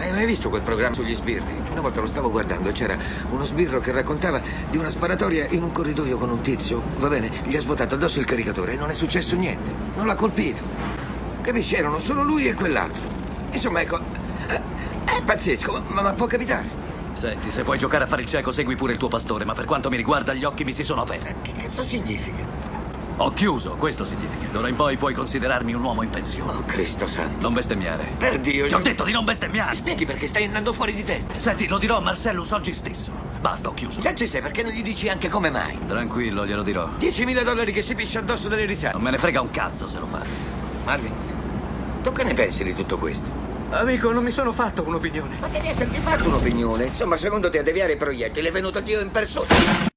Hai mai visto quel programma sugli sbirri? Una volta lo stavo guardando e c'era uno sbirro che raccontava di una sparatoria in un corridoio con un tizio. Va bene, gli ha svuotato addosso il caricatore e non è successo niente. Non l'ha colpito. Capisci? Erano solo lui e quell'altro. Insomma, ecco. eh, È pazzesco, ma, ma può capitare. Senti, se vuoi giocare a fare il cieco, segui pure il tuo pastore, ma per quanto mi riguarda, gli occhi mi si sono aperti. Che cazzo significa? Ho chiuso, questo significa. D'ora in poi puoi considerarmi un uomo in pensione. Oh, Cristo santo. Non bestemmiare. Per Dio, Ti ho detto di non bestemmiare! Spieghi perché stai andando fuori di testa. Senti, lo dirò a Marcellus oggi stesso. Basta, ho chiuso. Già ci sei, perché non gli dici anche come mai? Tranquillo, glielo dirò. 10.000 dollari che si piscia addosso delle risate. Non me ne frega un cazzo se lo fa. Marvin, tu che ne pensi di tutto questo? Amico, non mi sono fatto un'opinione. Ma devi esserti fatto un'opinione. Insomma, secondo te a deviare i proiettili è venuto Dio in persona.